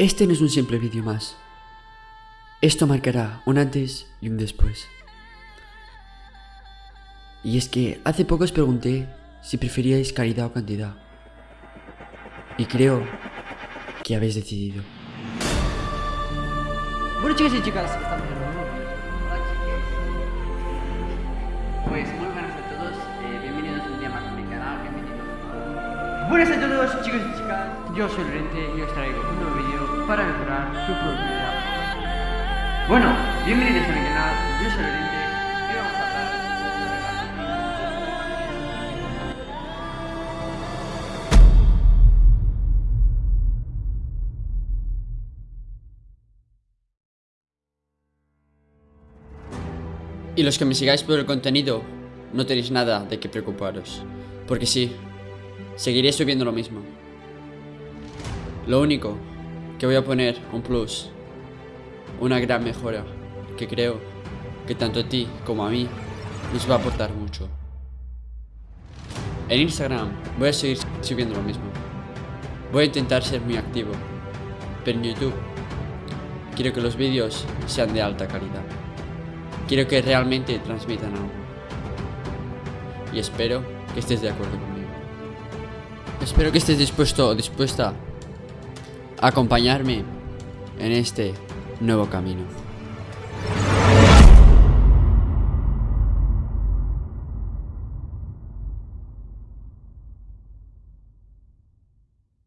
Este no es un simple vídeo más. Esto marcará un antes y un después. Y es que hace poco os pregunté si preferíais calidad o cantidad. Y creo que habéis decidido. Bueno chicos y chicas, estamos en. Pues muy buenas a todos, eh, bienvenidos un día más a mi canal, bienvenidos Buenas a todos chicos y chicas, yo soy Lorente y os traigo un nuevo vídeo para mejorar tu productividad. Bueno, bienvenidos a mi canal, yo soy Lorente y vamos a hablar Y los que me sigáis por el contenido, no tenéis nada de qué preocuparos. Porque sí, seguiré subiendo lo mismo. Lo único que voy a poner un plus, una gran mejora, que creo que tanto a ti como a mí nos va a aportar mucho. En Instagram voy a seguir subiendo lo mismo. Voy a intentar ser muy activo, pero en YouTube quiero que los vídeos sean de alta calidad. Quiero que realmente transmitan algo. Y espero que estés de acuerdo conmigo. Espero que estés dispuesto o dispuesta acompañarme en este nuevo camino.